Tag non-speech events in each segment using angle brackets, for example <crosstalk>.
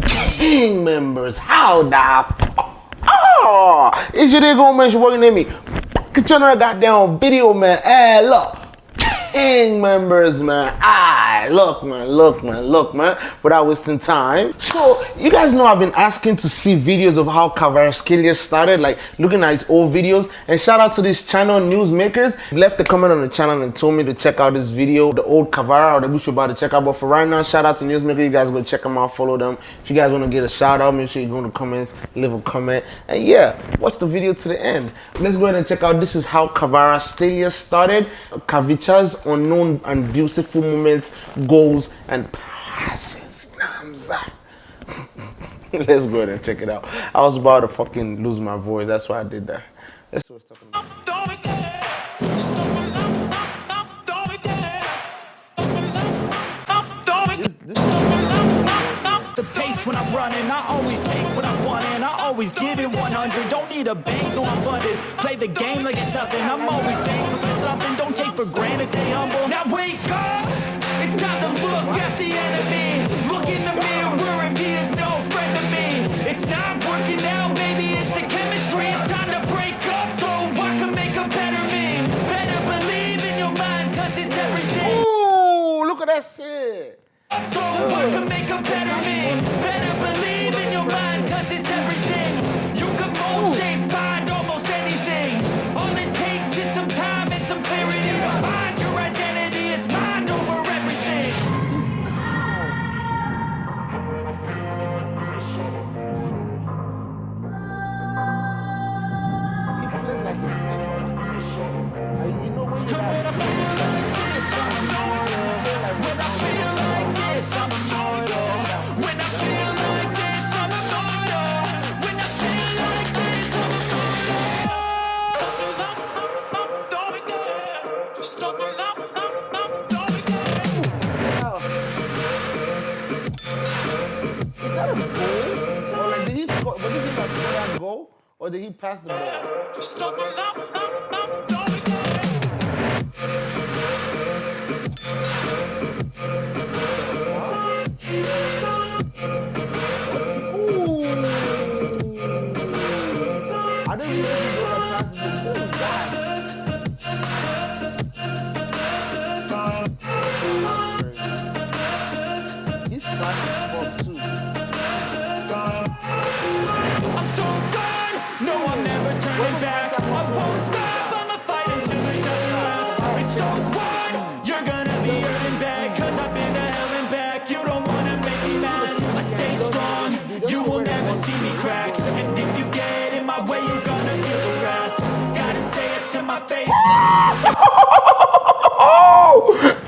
<laughs> gang members, how the Oh, is you there going man, she working at me. Get your goddamn video, man. Hey, look members, man. Ah, look, man, look, man, look, man. Without wasting time. So, you guys know I've been asking to see videos of how Kvaratskhelia started, like looking at his old videos. And shout out to this channel, Newsmakers. Left a comment on the channel and told me to check out this video, the old Kvara or the you're about to check out. But for right now, shout out to Newsmakers. You guys go check them out, follow them. If you guys want to get a shout out, make sure you go in the comments, leave a comment. And yeah, watch the video to the end. Let's go ahead and check out this is how Kvaratskhelia started. Kavicha's unknown and beautiful moments, goals, and passes. You know what I'm saying? <laughs> Let's go ahead and check it out. I was about to fucking lose my voice. That's why I did that. Let's see what's talking about. the pace when I'm running I always take what I want and I always give it 100 Don't need a bank, no I'm funded Play the game like it's nothing I'm always thankful for something Don't take for granted, stay humble Now wake up It's time to look at the enemy. Look in the mirror and he is no friend to me. It's not working out, maybe it's the chemistry. It's time to break up so I can make a better me Better believe in your mind cause it's everything. Ooh, look at that shit. So I can make a better me Better believe in your mind you when like this, I'm immortal When I feel like this, I'm When I feel like this, I'm When I feel like this, I'm Or did he pass the ball? Up,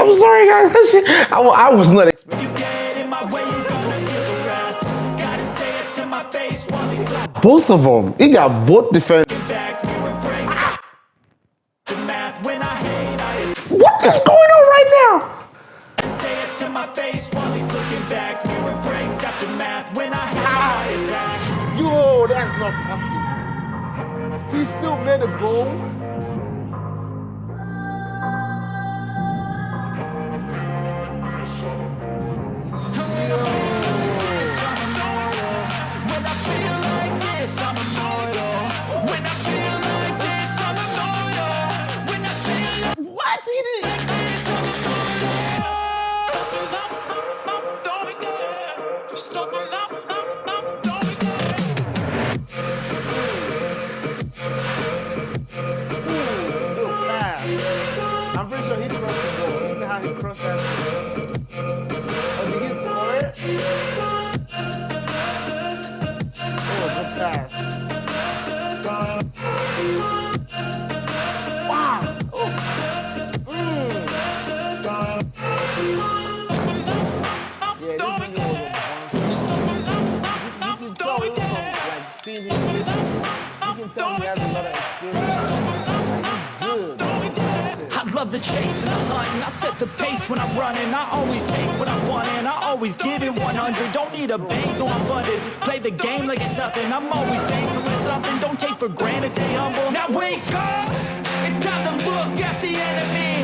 I'm sorry, guys. I, I was not expecting. Both of them. He got both I What is going on right now? Yo, that's not possible. He still made a goal. Goal. Look at how he crossed that. Oh, did he score it? Oh, good pass. Wow. Oh. Mm. Yeah, this nigga was a You can tell it from like seeing his videos. You can tell he has a lot of experience. Love the chase and the hunt and I set the pace when I'm running. I always take what I want and I always give it 100 Don't need a bank, no I'm funded. Play the game like it's nothing. I'm always thankful for something. Don't take for granted, stay humble. Now wake up! It's time to look at the enemy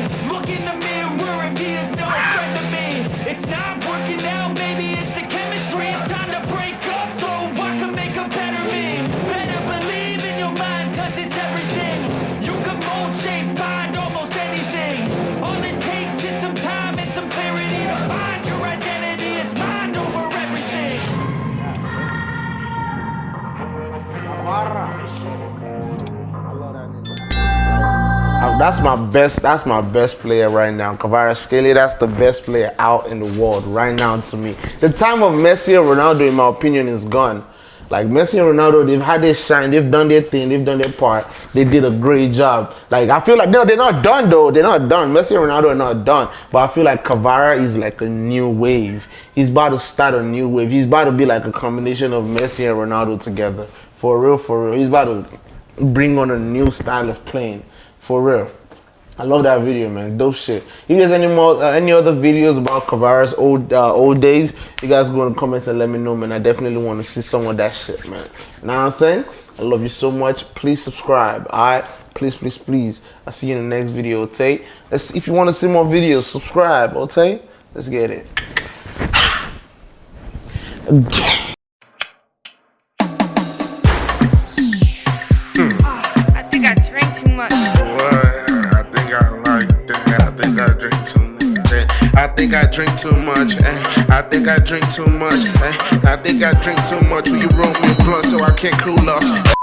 that's my best. That's my best player right now. Kvaratskhelia, that's the best player out in the world right now to me. The time of Messi and Ronaldo, in my opinion, is gone. Like Messi and Ronaldo, they've had their shine, they've done their thing, they've done their part. They did a great job. Like I feel like no, they're not done though. They're not done. Messi and Ronaldo are not done. But I feel like Kvara is like a new wave. He's about to start a new wave. He's about to be like a combination of Messi and Ronaldo together. For real, for real. He's about to bring on a new style of playing. For real. I love that video, man. Dope shit. You guys any more, uh, any other videos about Kvara's old uh, old days, you guys go in the comments and let me know, man. I definitely want to see some of that shit, man. What I'm saying? I love you so much. Please subscribe, alright? Please, please, please. I'll see you in the next video, okay? Let's, if you want to see more videos, subscribe, okay? Let's get it. <sighs> think I drink too much. eh. I think I drink too much. eh. I think I drink too much when you roll me a blunt so I can't cool off.